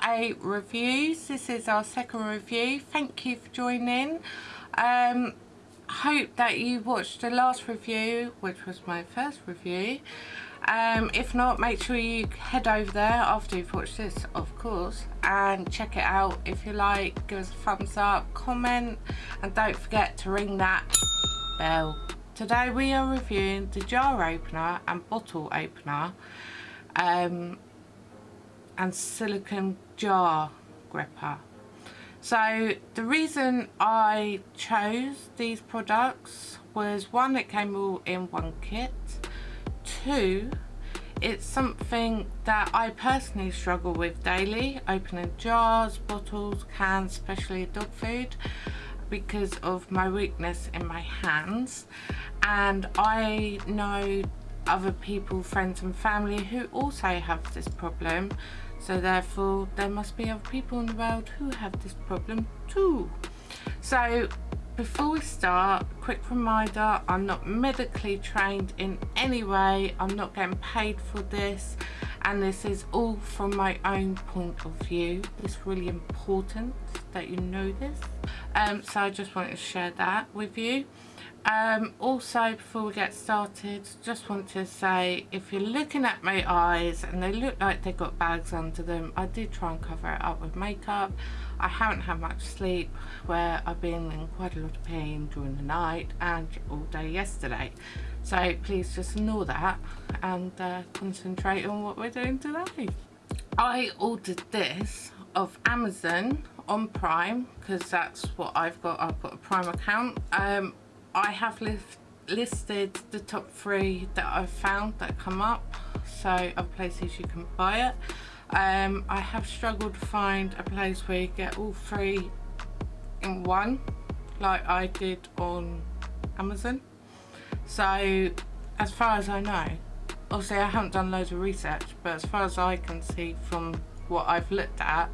R8 Reviews. This is our second review. Thank you for joining. Um, hope that you watched the last review, which was my first review. Um, if not, make sure you head over there after you've watched this, of course, and check it out. If you like, give us a thumbs up, comment, and don't forget to ring that bell. Today we are reviewing the jar opener and bottle opener um, and silicone jar gripper. So the reason I chose these products was one, it came all in one kit. Two, it's something that I personally struggle with daily, opening jars, bottles, cans, especially dog food because of my weakness in my hands and I know other people, friends and family who also have this problem so therefore there must be other people in the world who have this problem too. So before we start, quick reminder, I'm not medically trained in any way, I'm not getting paid for this and this is all from my own point of view. It's really important that you know this. Um, so I just wanted to share that with you. Um, also, before we get started, just want to say if you're looking at my eyes and they look like they've got bags under them, I did try and cover it up with makeup. I haven't had much sleep where I've been in quite a lot of pain during the night and all day yesterday. So please just ignore that and uh, concentrate on what we're doing today. I ordered this of Amazon on Prime because that's what I've got. I've got a Prime account. Um, I have list, listed the top three that I've found that come up so other places you can buy it. Um, I have struggled to find a place where you get all three in one like I did on Amazon. So as far as I know obviously I haven't done loads of research but as far as I can see from what I've looked at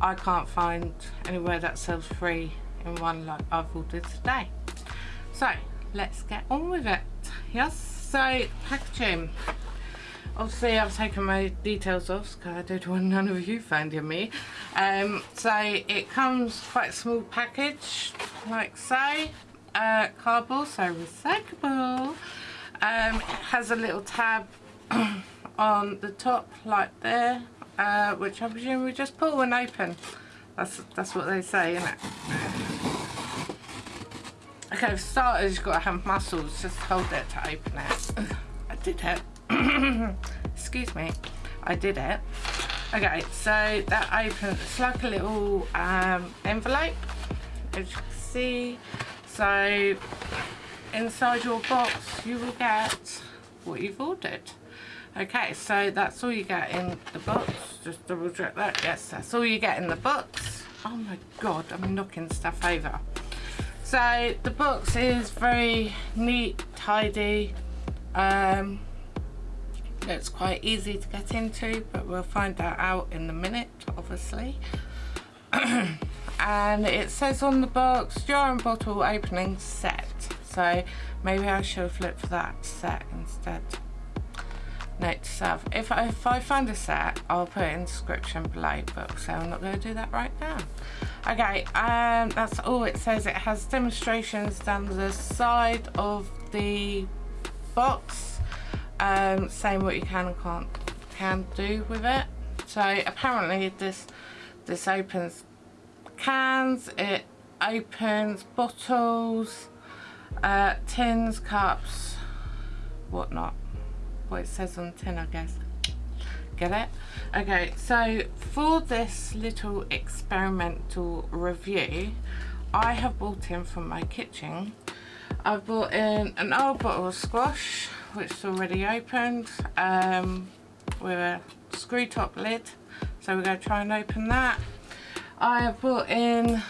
I can't find anywhere that sells free in one like I've ordered today so let's get on with it. Yes so packaging. Obviously I've taken my details off because I don't want none of you finding me. Um, so it comes quite a small package like so. Uh, cardboard so recyclable. Um, it has a little tab on the top like there uh, which I presume we just pull and open. That's that's what they say isn't it Okay, for starters, you've got to have muscles. Just hold it to open it. I did it. Excuse me. I did it. Okay, so that opens, it's like a little um, envelope, as you can see. So, inside your box, you will get what you've ordered. Okay, so that's all you get in the box. Just double check that. Yes, that's all you get in the box. Oh my god, I'm knocking stuff over. So the box is very neat, tidy. Um, it's quite easy to get into, but we'll find that out in a minute, obviously. and it says on the box, jar and bottle opening set. So maybe I should have looked for that set instead. Note to self, if I, if I find a set, I'll put it in the description below, but so I'm not going to do that right now. Okay um that's all it says. It has demonstrations down the side of the box um saying what you can and can't can do with it. So apparently this this opens cans it opens bottles uh tins cups whatnot what it says on the tin i guess. Get it? Okay so for this little experimental review I have bought in from my kitchen. I've bought in an old bottle of squash which is already opened um, with a screw top lid. So we're going to try and open that. I have brought in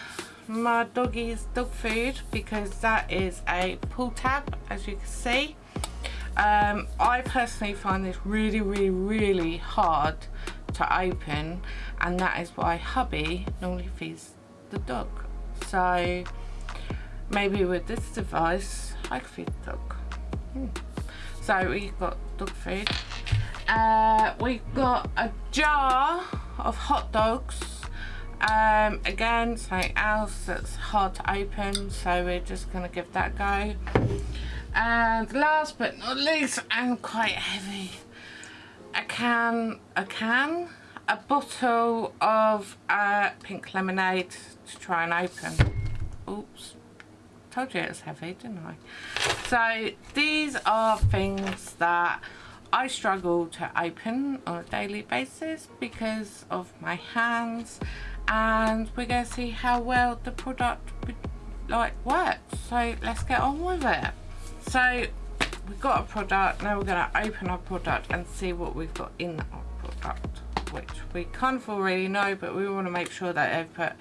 my doggy's dog food because that is a pull tab as you can see um, I personally find this really, really, really hard to open and that is why hubby normally feeds the dog. So maybe with this device I could feed the dog. Hmm. So we've got dog food uh, we've got a jar of hot dogs um, again something else that's hard to open so we're just gonna give that a go and last but not least and quite heavy. A can a can a bottle of uh, pink lemonade to try and open. Oops. Told you it was heavy didn't I? So these are things that I struggle to open on a daily basis because of my hands. And we're going to see how well the product like works. So let's get on with it so we've got a product. Now we're going to open our product and see what we've got in our product which we kind of already know but we want to make sure that they've put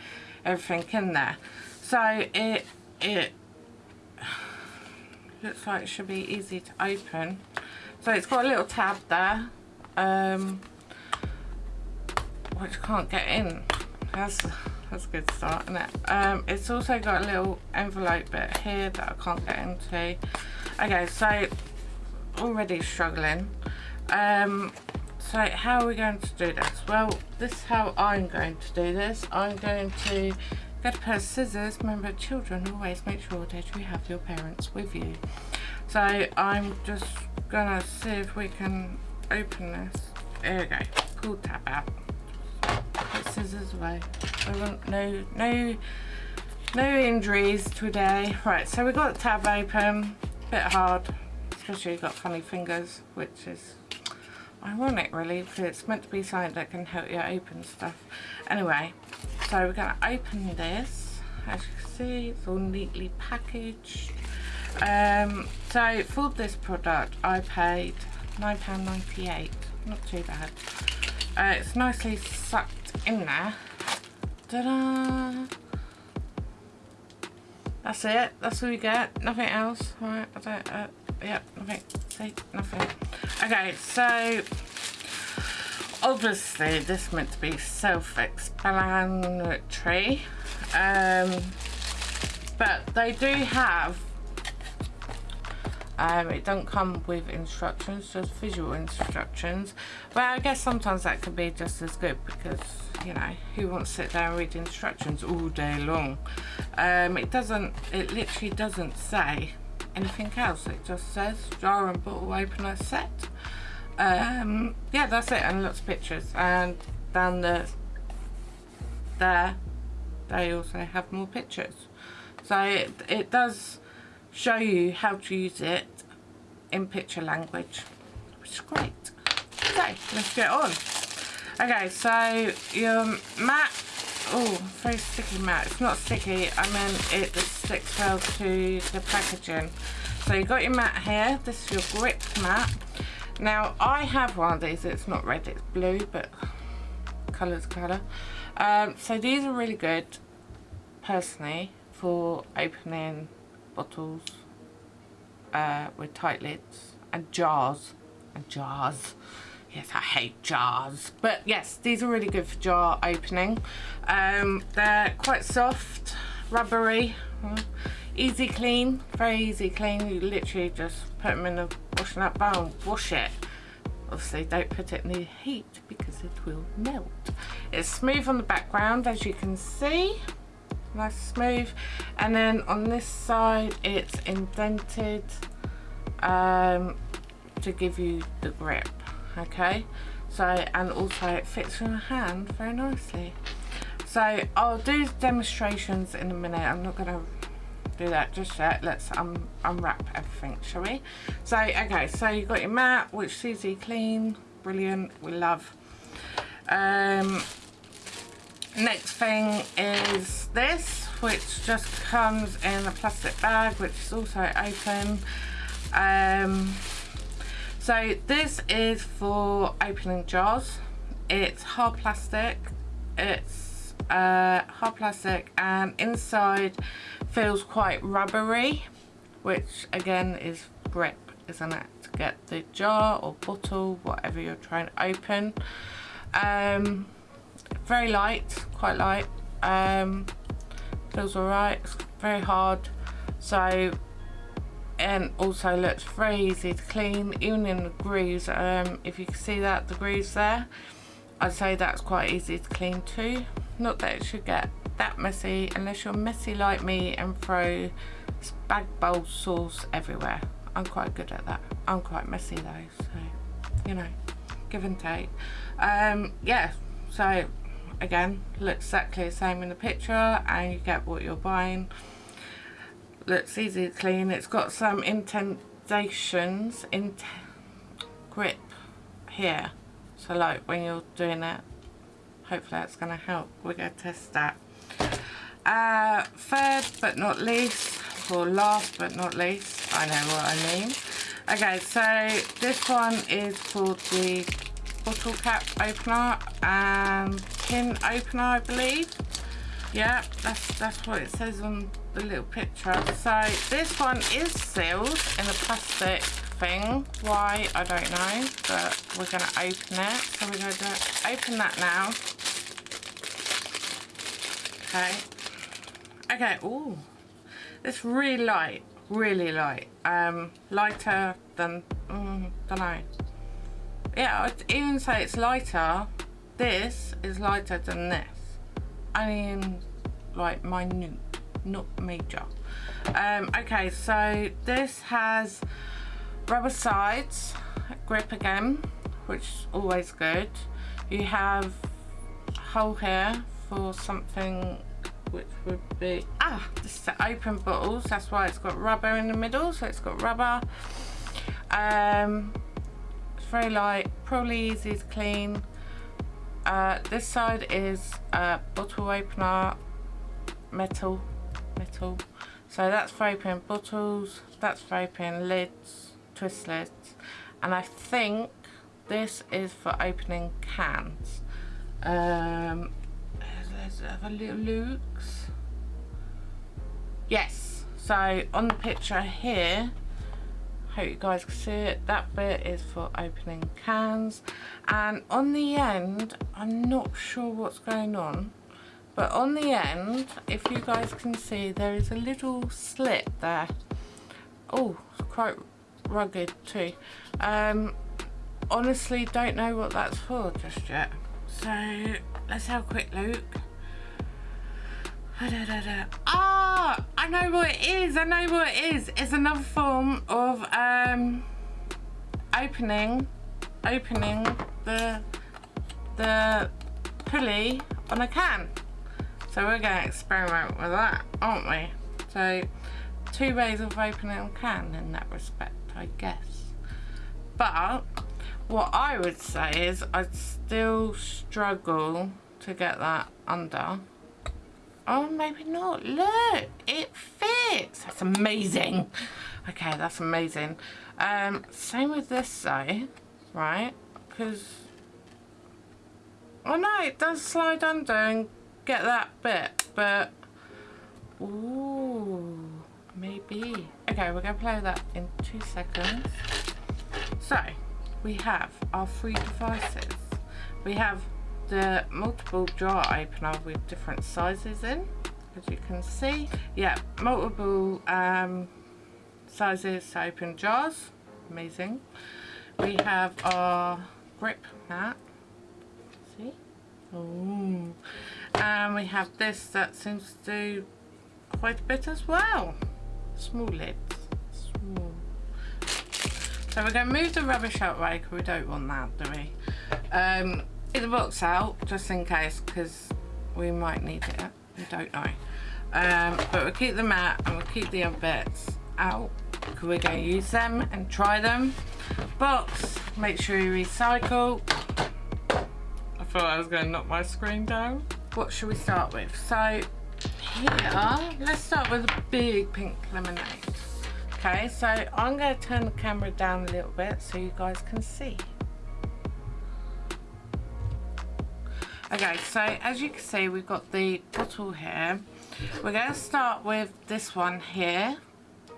everything in there. So it it looks like it should be easy to open. So it's got a little tab there um, which can't get in. That's that's a good start isn't it? Um, it's also got a little envelope bit here that I can't get into okay so already struggling. Um, so how are we going to do this? Well this is how I'm going to do this. I'm going to get a pair of scissors. Remember children always make sure that you have your parents with you. So I'm just gonna see if we can open this. There we go. Pull tab out. Put scissors away. no, no, no injuries today. Right, so we've got the tab open. Bit hard, especially you've got funny fingers, which is ironic really, because it's meant to be something that can help you open stuff. Anyway, so we're going to open this. As you can see, it's all neatly packaged. Um, so for this product, I paid £9.98. Not too bad. Uh, it's nicely sucked in there. Ta-da! That's it. That's all you get. Nothing else. Right. I don't. Uh, yeah. Nothing. See. Nothing. Okay. So obviously this meant to be self-explanatory, um, but they do have um, it don't come with instructions, just visual instructions. But I guess sometimes that could be just as good because, you know, who wants to sit there and read instructions all day long? Um, it doesn't, it literally doesn't say anything else. It just says jar and bottle opener set. Um, yeah, that's it, and lots of pictures. And down the there, they also have more pictures. So it, it does show you how to use it in picture language which is great. Okay let's get on. Okay so your mat oh very sticky mat. It's not sticky I mean it sticks well to the packaging. So you got your mat here this is your grip mat. Now I have one of these it's not red it's blue but colour's colour um, so these are really good personally for opening bottles uh, with tight lids and jars and jars. Yes I hate jars. But yes these are really good for jar opening. Um, they're quite soft rubbery easy clean very easy clean. You literally just put them in the washing up bowl wash it. Obviously don't put it in the heat because it will melt. It's smooth on the background as you can see nice smooth. And then on this side it's indented um, to give you the grip okay? So and also it fits in the hand very nicely. So I'll do demonstrations in a minute. I'm not gonna do that just yet. Let's um, unwrap everything shall we? So okay so you've got your mat which is easy clean brilliant we love. Um, next thing is this which just comes in a plastic bag which is also open. Um, so this is for opening jars. It's hard plastic. It's uh, hard plastic and inside feels quite rubbery which again is grip isn't it to get the jar or bottle whatever you're trying to open. Um, very light quite light. Um, feels alright it's very hard. So and also looks very easy to clean even in the grooves um, if you can see that the grooves there I'd say that's quite easy to clean too. Not that it should get that messy unless you're messy like me and throw spag bowl sauce everywhere. I'm quite good at that. I'm quite messy though so you know give and take. Um, yeah so again looks exactly the same in the picture and you get what you're buying. Looks easy to clean. It's got some indentations in grip here. So like when you're doing it hopefully that's going to help. We're going to test that. Uh, third but not least or last but not least I know what I mean. Okay so this one is for the bottle cap opener and pin opener I believe. Yeah that's that's what it says on the little picture. So this one is sealed in a plastic thing. Why I don't know but we're going to open it. So we're going to open that now. Okay. Okay oh it's really light really light. Um lighter than mm, don't know yeah I'd even say it's lighter. This is lighter than this. I mean like minute not major. Um, okay so this has rubber sides grip again which is always good. You have hole here for something which would be ah this is to open bottles. That's why it's got rubber in the middle so it's got rubber. Um very light probably easy to clean. Uh, this side is a bottle opener metal metal. So that's for opening bottles that's for opening lids twist lids. And I think this is for opening cans. Um, there's other little looks yes so on the picture here hope you guys can see it. That bit is for opening cans. And on the end I'm not sure what's going on but on the end if you guys can see there is a little slit there. Oh it's quite rugged too. Um honestly don't know what that's for just yet. So let's have a quick look Ah, I know what it is. I know what it is. It's another form of um, opening, opening the the pulley on a can. So we're going to experiment with that, aren't we? So two ways of opening a can in that respect, I guess. But what I would say is I'd still struggle to get that under Oh, maybe not. Look, it fits. That's amazing. Okay, that's amazing. Um, same with this side, right? Because, oh no, it does slide under and get that bit, but, ooh, maybe. Okay, we're to play that in two seconds. So, we have our three devices. We have the multiple jar opener with different sizes in as you can see. Yeah multiple um, sizes open jars. Amazing. We have our grip mat. See? Oh and we have this that seems to do quite a bit as well. Small lids. Small. So we're going to move the rubbish out right because we don't want that do we? Um, the box out just in case because we might need it. We don't know. Um, but we'll keep the mat and we'll keep the other bits out because we're going to use them and try them. Box, make sure you recycle. I thought I was going to knock my screen down. What should we start with? So here, let's start with a big pink lemonade. Okay, so I'm going to turn the camera down a little bit so you guys can see. Okay, so as you can see, we've got the bottle here. We're going to start with this one here.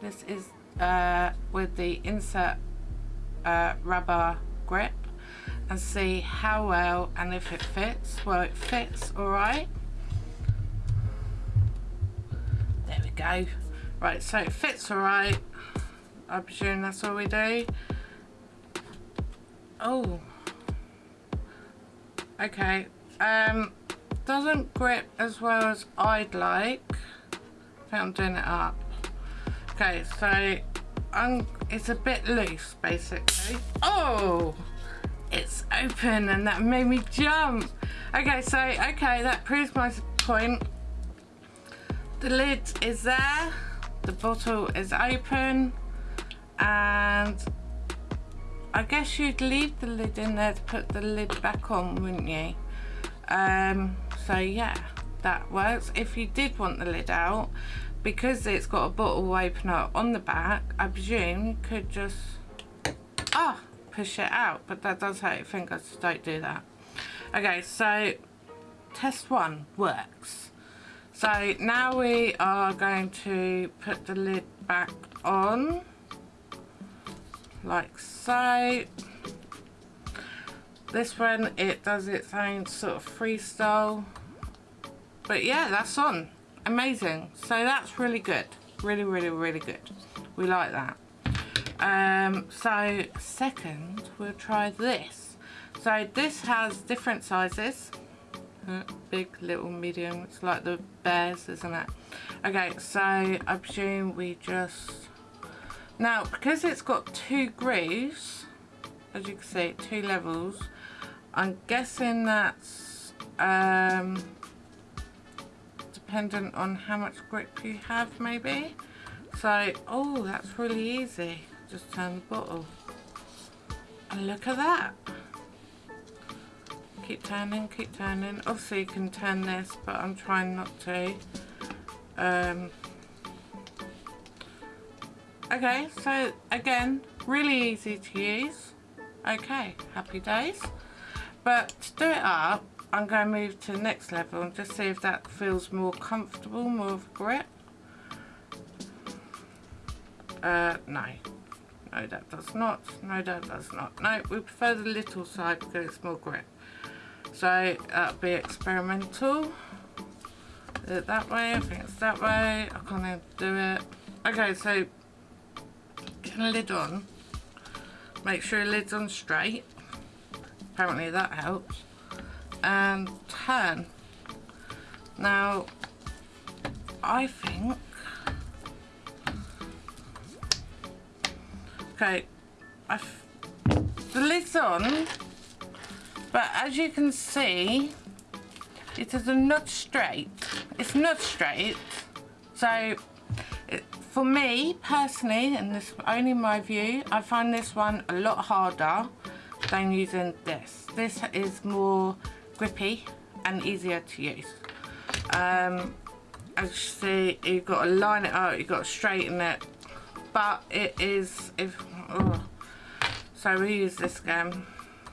This is uh, with the insert uh, rubber grip and see how well and if it fits. Well, it fits all right. There we go. Right, so it fits all right. I presume that's all we do. Oh. Okay. Um, doesn't grip as well as I'd like. I I'm doing it up. Okay, so I'm, it's a bit loose basically. Oh! It's open and that made me jump. Okay, so, okay, that proves my point. The lid is there. The bottle is open. And I guess you'd leave the lid in there to put the lid back on, wouldn't you? Um, so yeah, that works. If you did want the lid out, because it's got a bottle opener on the back, I presume you could just, ah, push it out. But that does hurt your fingers, don't do that. Okay, so test one works. So now we are going to put the lid back on, like so. This one, it does its own sort of freestyle. But yeah, that's on. Amazing. So that's really good. Really, really, really good. We like that. Um, so second, we'll try this. So this has different sizes. Uh, big, little, medium. It's like the bears, isn't it? Okay, so I presume we just... Now, because it's got two grooves, as you can see, two levels, I'm guessing that's um, dependent on how much grip you have maybe. So, oh, that's really easy. Just turn the bottle. And look at that. Keep turning, keep turning. Obviously you can turn this, but I'm trying not to. Um, okay, so again, really easy to use. Okay, happy days. But to do it up, I'm going to move to the next level and just see if that feels more comfortable, more of a grip. Uh, no. No, that does not. No, that does not. No, we prefer the little side because it's more grip. So that'll be experimental. Do it that way, I think it's that way. I can't do it. Okay, so get the lid on. Make sure the lid's on straight apparently that helps. Um, and turn now I think okay I've, the lid's on but as you can see it is a nut straight. It's not straight. So for me personally and this only my view I find this one a lot harder than using this. This is more grippy and easier to use. Um, as you see, you've got to line it up, you've got to straighten it, but it is, if, oh. so we use this again.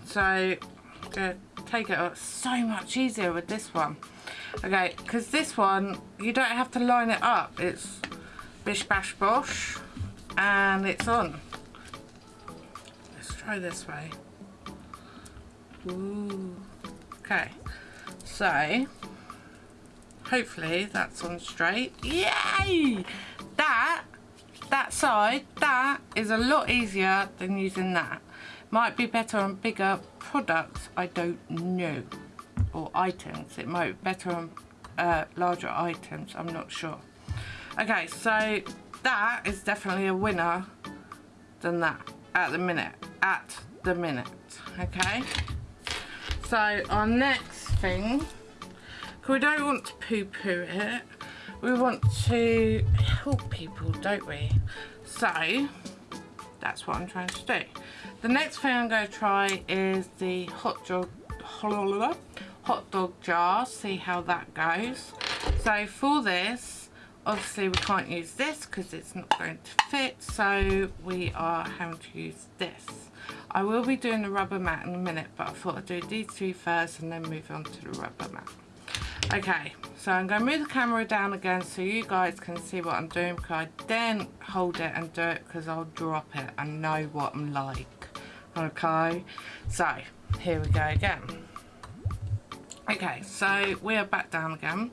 So, to take it up, so much easier with this one. Okay, because this one, you don't have to line it up, it's bish bash bosh, and it's on. Let's try this way. Ooh. Okay, so hopefully that's on straight. Yay! That, that side, that is a lot easier than using that. Might be better on bigger products, I don't know. Or items, it might be better on uh, larger items, I'm not sure. Okay, so that is definitely a winner than that at the minute. At the minute, okay? So our next thing, we don't want to poo-poo it, we want to help people, don't we? So, that's what I'm trying to do. The next thing I'm going to try is the hot dog, hot dog jar, see how that goes. So for this, obviously we can't use this because it's not going to fit, so we are having to use this. I will be doing the rubber mat in a minute, but I thought I'd do these two first and then move on to the rubber mat. Okay, so I'm going to move the camera down again so you guys can see what I'm doing because I then hold it and do it because I'll drop it and know what I'm like. Okay, so here we go again. Okay, so we are back down again.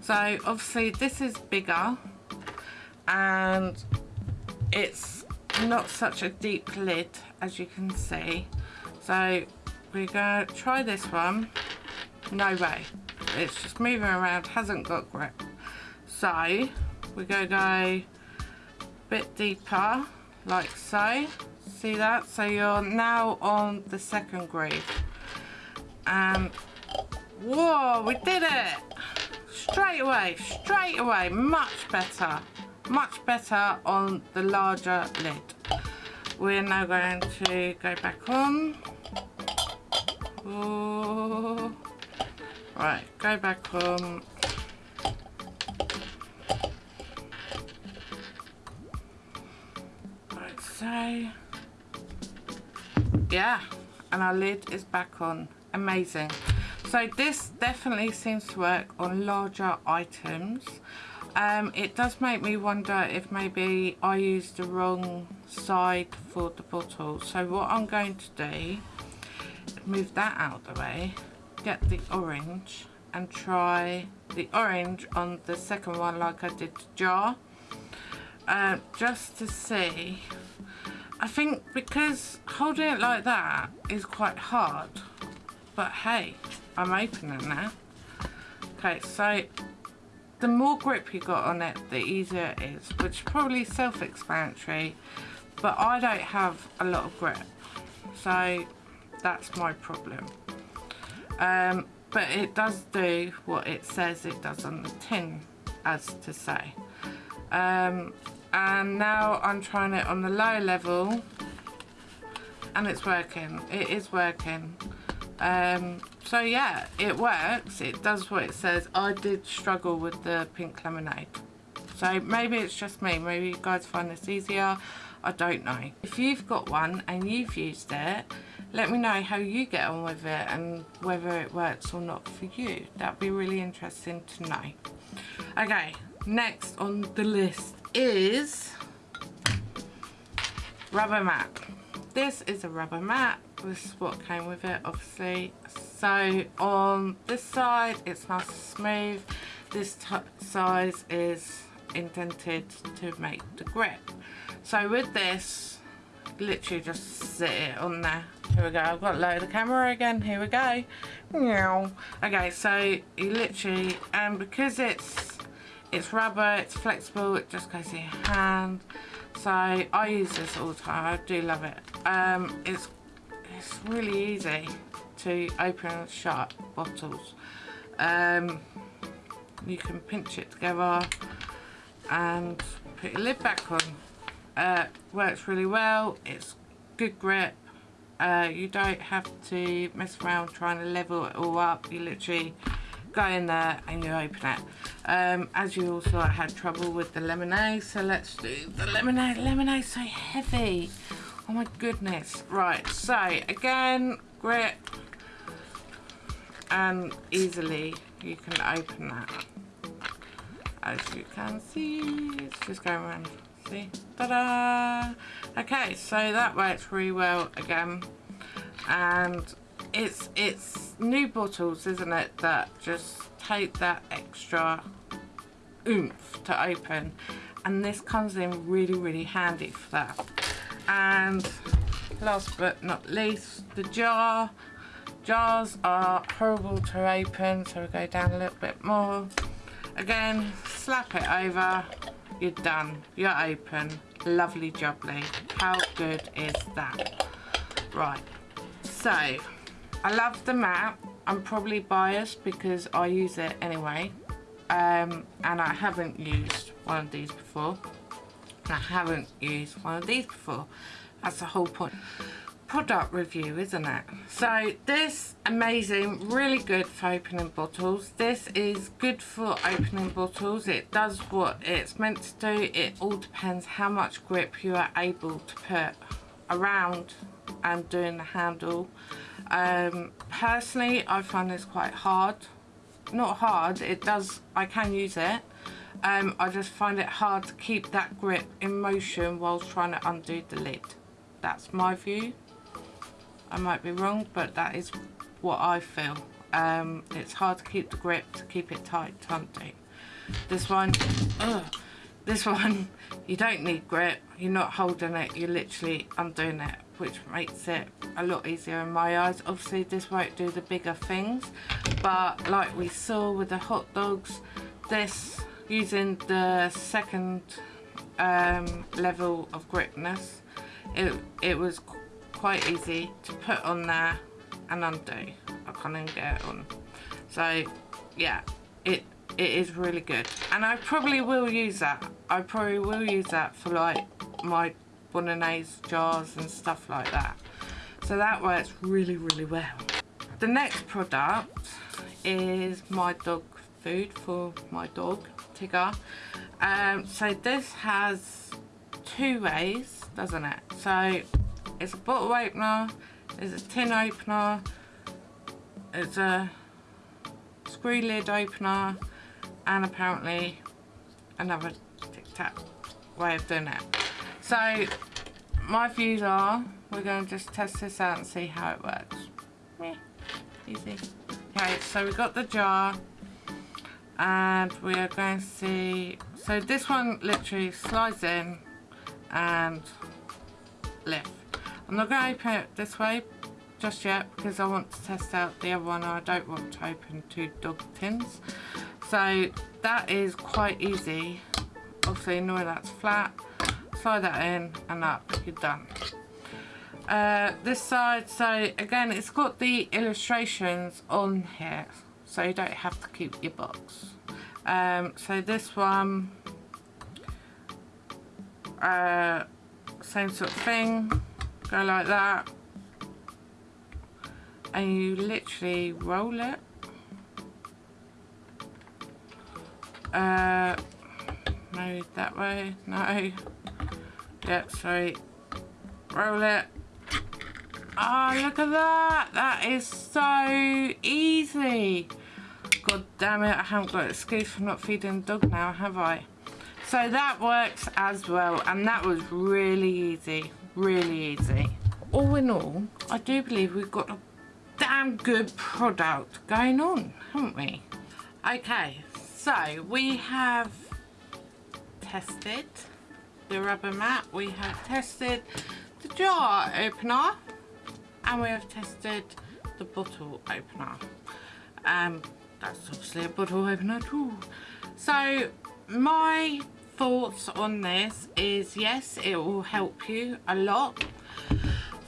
So obviously this is bigger and it's not such a deep lid as you can see. So we're to try this one. No way. It's just moving around hasn't got grip. So we're to go a bit deeper like so. See that? So you're now on the second groove and um, whoa we did it! Straight away straight away much better much better on the larger lid. We're now going to go back on. Ooh. right go back on. Right so yeah and our lid is back on. Amazing. So this definitely seems to work on larger items um, it does make me wonder if maybe I used the wrong side for the bottle so what I'm going to do move that out of the way get the orange and try the orange on the second one like I did the jar uh, just to see I think because holding it like that is quite hard. But hey, I'm opening that. Okay, so the more grip you got on it, the easier it is, which is probably self-explanatory, but I don't have a lot of grip. So that's my problem. Um, but it does do what it says it does on the tin, as to say. Um, and now I'm trying it on the low level and it's working it is working um, so yeah it works. It does what it says. I did struggle with the pink lemonade. So maybe it's just me. Maybe you guys find this easier. I don't know. If you've got one and you've used it let me know how you get on with it and whether it works or not for you. That'd be really interesting to know. Okay next on the list is rubber mat. This is a rubber mat. This is what came with it, obviously. So on this side, it's nice and smooth. This size is indented to make the grip. So with this, literally just sit it on there. Here we go. I've got load the camera again. Here we go. Meow. Okay, so you literally, and because it's it's rubber, it's flexible, it just goes in your hand. So I use this all the time, I do love it. Um, it's, it's really easy to open and shut bottles. Um, you can pinch it together and put your lid back on. Uh, works really well, it's good grip. Uh, you don't have to mess around trying to level it all up. You literally go in there and you open it um, as you also had trouble with the lemonade so let's do the lemonade lemonade so heavy oh my goodness right so again grip and easily you can open that. As you can see it's just going around. See? Ta-da! Okay so that works really well again. And it's it's new bottles isn't it that just take that extra oomph to open. And this comes in really really handy for that. And last but not least the jar jars are horrible to open so we go down a little bit more again slap it over you're done you're open lovely jubbly how good is that right so I love the map I'm probably biased because I use it anyway. Um, and I haven't used one of these before. I haven't used one of these before. That's the whole point. Product review, isn't it? So this, amazing, really good for opening bottles. This is good for opening bottles. It does what it's meant to do. It all depends how much grip you are able to put around and doing the handle. Um, personally, I find this quite hard. Not hard, it does, I can use it. Um, I just find it hard to keep that grip in motion whilst trying to undo the lid. That's my view. I might be wrong, but that is what I feel. Um, it's hard to keep the grip, to keep it tight undo. This one, ugh, this one you don't need grip you're not holding it you're literally undoing it which makes it a lot easier in my eyes obviously this won't do the bigger things but like we saw with the hot dogs this using the second um, level of gripness it, it was quite easy to put on there and undo. I can't even get it on. So yeah it it is really good. And I probably will use that. I probably will use that for like my bolognese jars and stuff like that. So that works really really well. The next product is my dog food for my dog Tigger. Um, so this has two ways doesn't it? So it's a bottle opener it's a tin opener it's a screw lid opener and apparently another tic-tac way of doing it. So my views are we're going to just test this out and see how it works. Yeah, easy. Okay so we got the jar and we are going to see so this one literally slides in and lift I'm not going to open it this way just yet because I want to test out the other one. I don't want to open two dog tins so that is quite easy. Obviously knowing that's flat. Slide that in and up. You're done. Uh, this side so again it's got the illustrations on here so you don't have to keep your box. Um, so this one uh, same sort of thing go like that. And you literally roll it. Uh, maybe that way. No. Yep sorry. Roll it. Oh look at that. That is so easy. God damn it I haven't got an excuse for not feeding the dog now have I? So that works as well and that was really easy really easy. All in all I do believe we've got a damn good product going on haven't we? Okay so we have tested the rubber mat we have tested the jar opener and we have tested the bottle opener. Um that's obviously a bottle opener too. So my thoughts on this is yes it will help you a lot.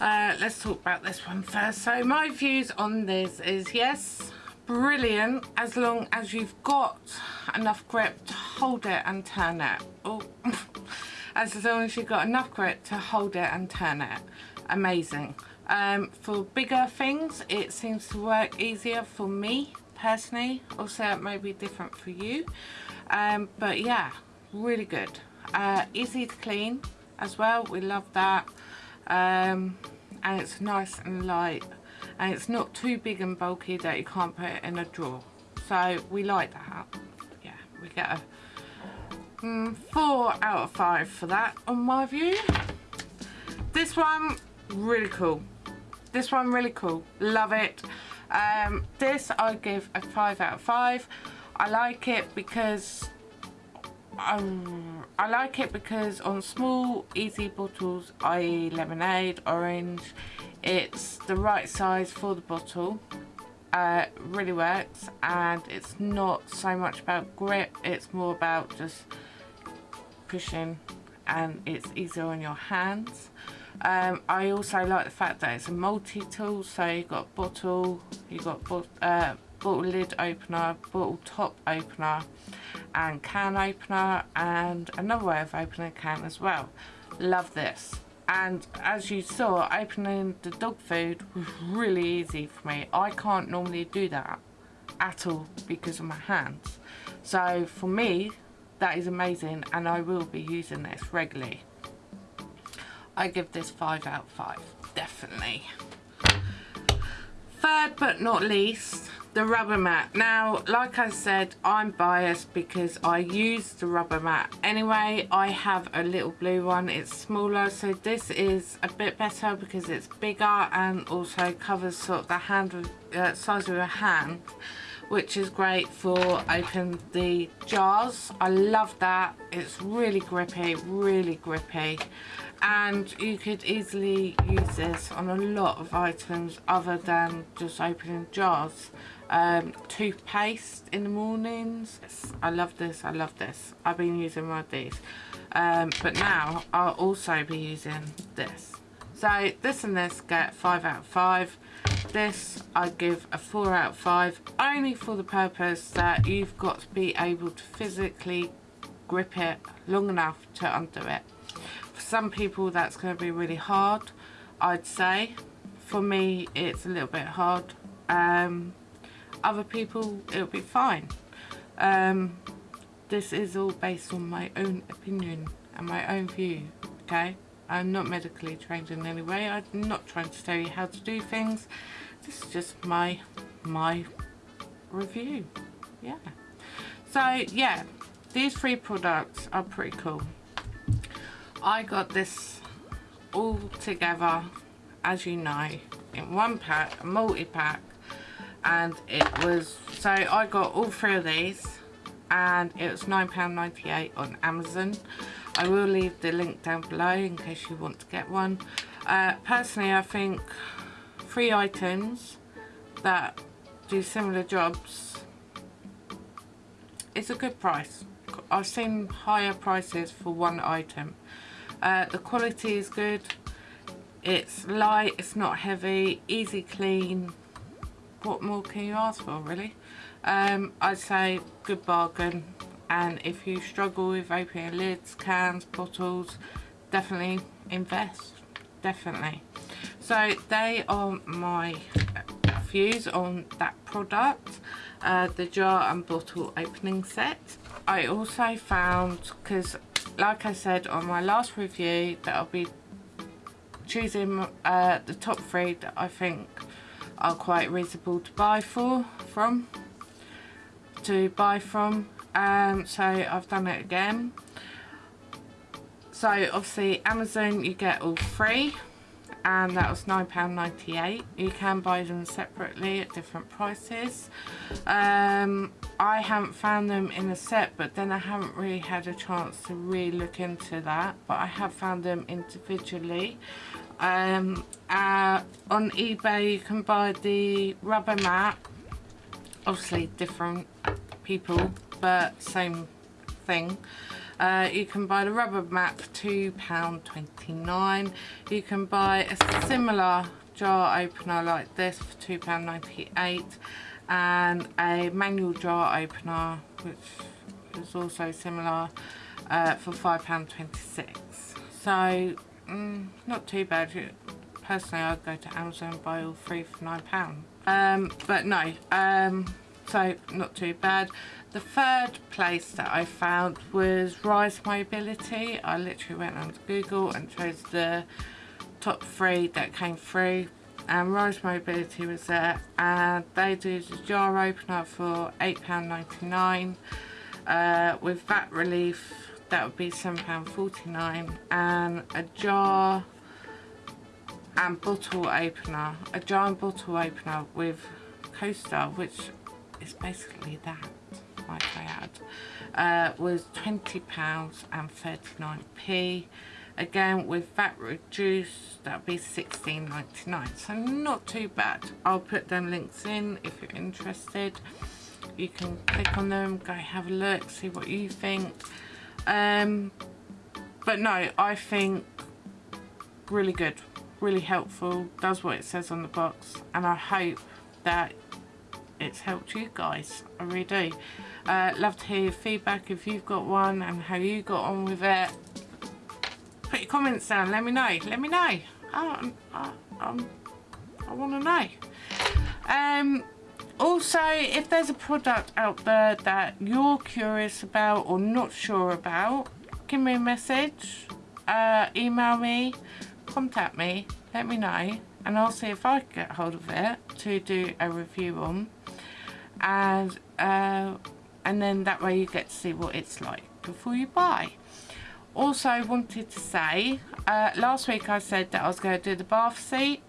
Uh, let's talk about this one first. So my views on this is yes brilliant as long as you've got enough grip to hold it and turn it. Oh as long as you've got enough grip to hold it and turn it. Amazing. Um, for bigger things it seems to work easier for me personally. Also it may be different for you. Um, but yeah really good. Uh, easy to clean as well we love that. Um, and it's nice and light. And it's not too big and bulky that you can't put it in a drawer. So we like that. Yeah we get a mm, four out of five for that on my view. This one really cool. This one really cool. Love it. Um, this I give a five out of five. I like it because um, I like it because on small easy bottles i.e. lemonade, orange it's the right size for the bottle uh, really works and it's not so much about grip it's more about just pushing and it's easier on your hands um, I also like the fact that it's a multi-tool so you've got bottle you've got uh, bottle lid opener bottle top opener and can opener and another way of opening a can as well. Love this. And as you saw opening the dog food was really easy for me. I can't normally do that at all because of my hands. So for me that is amazing and I will be using this regularly. I give this 5 out of 5 definitely. Third but not least the rubber mat now like I said I'm biased because I use the rubber mat anyway I have a little blue one it's smaller so this is a bit better because it's bigger and also covers sort of the hand uh, size of your hand which is great for open the jars. I love that. It's really grippy, really grippy. And you could easily use this on a lot of items other than just opening jars. Um, toothpaste in the mornings. I love this, I love this. I've been using one of these. Um, but now I'll also be using this. So this and this get 5 out of 5. This I give a 4 out of 5 only for the purpose that you've got to be able to physically grip it long enough to undo it. Some people that's going to be really hard I'd say. For me it's a little bit hard. Um, other people it'll be fine. Um, this is all based on my own opinion and my own view okay I'm not medically trained in any way. I'm not trying to tell you how to do things. This is just my my review. Yeah. So yeah, these three products are pretty cool. I got this all together, as you know, in one pack, a multi-pack, and it was, so I got all three of these, and it was £9.98 on Amazon. I will leave the link down below in case you want to get one. Uh, personally, I think three items that do similar jobs is a good price. I've seen higher prices for one item. Uh, the quality is good. It's light, it's not heavy, easy clean. What more can you ask for really? Um, I'd say good bargain and if you struggle with opening lids, cans, bottles, definitely invest, definitely. So they are my views on that product, uh, the jar and bottle opening set. I also found, because like I said on my last review, that I'll be choosing uh, the top three that I think are quite reasonable to buy for, from, to buy from. Um, so I've done it again. So obviously Amazon you get all free and that was £9.98 you can buy them separately at different prices. Um, I haven't found them in a set but then I haven't really had a chance to really look into that but I have found them individually. Um, uh, on eBay you can buy the rubber mat. Obviously different people but same thing. Uh, you can buy the rubber mat for £2.29. You can buy a similar jar opener like this for £2.98 and a manual jar opener which is also similar uh, for £5.26. So mm, not too bad. Personally I'd go to Amazon and buy all three for £9. Um, but no, um, so not too bad. The third place that I found was Rise Mobility. I literally went onto Google and chose the top three that came through. And Rise Mobility was there. And they do the jar opener for £8.99 uh, with VAT relief that would be £7.49 and a jar and bottle opener a jar and bottle opener with coaster which is basically that I had, uh, was £20 and 39p. Again, with VAT reduced, that would be 16.99. So not too bad. I'll put them links in if you're interested. You can click on them, go have a look, see what you think. Um, but no, I think really good, really helpful, does what it says on the box. And I hope that it's helped you guys. I really do. Uh, love to hear your feedback if you've got one and how you got on with it. Put your comments down. Let me know. Let me know. I, I, I, want to know. Um, also, if there's a product out there that you're curious about or not sure about, give me a message, uh, email me, contact me, let me know, and I'll see if I can get hold of it to do a review on. And uh, and then that way you get to see what it's like before you buy. Also wanted to say, uh, last week I said that I was going to do the bath seat.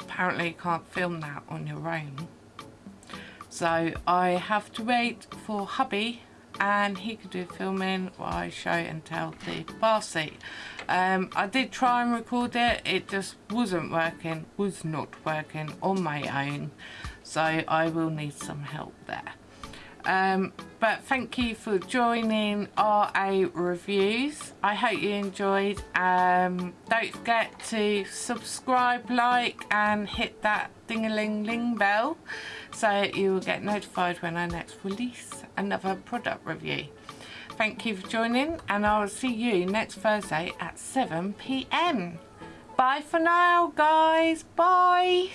Apparently you can't film that on your own. So I have to wait for hubby and he could do filming while I show and tell the bar seat. Um, I did try and record it, it just wasn't working, was not working on my own. So I will need some help there. Um, but thank you for joining RA Reviews. I hope you enjoyed. Um, don't forget to subscribe, like and hit that ding-a-ling-ling bell so you will get notified when I next release another product review. Thank you for joining and I will see you next Thursday at 7pm. Bye for now guys. Bye.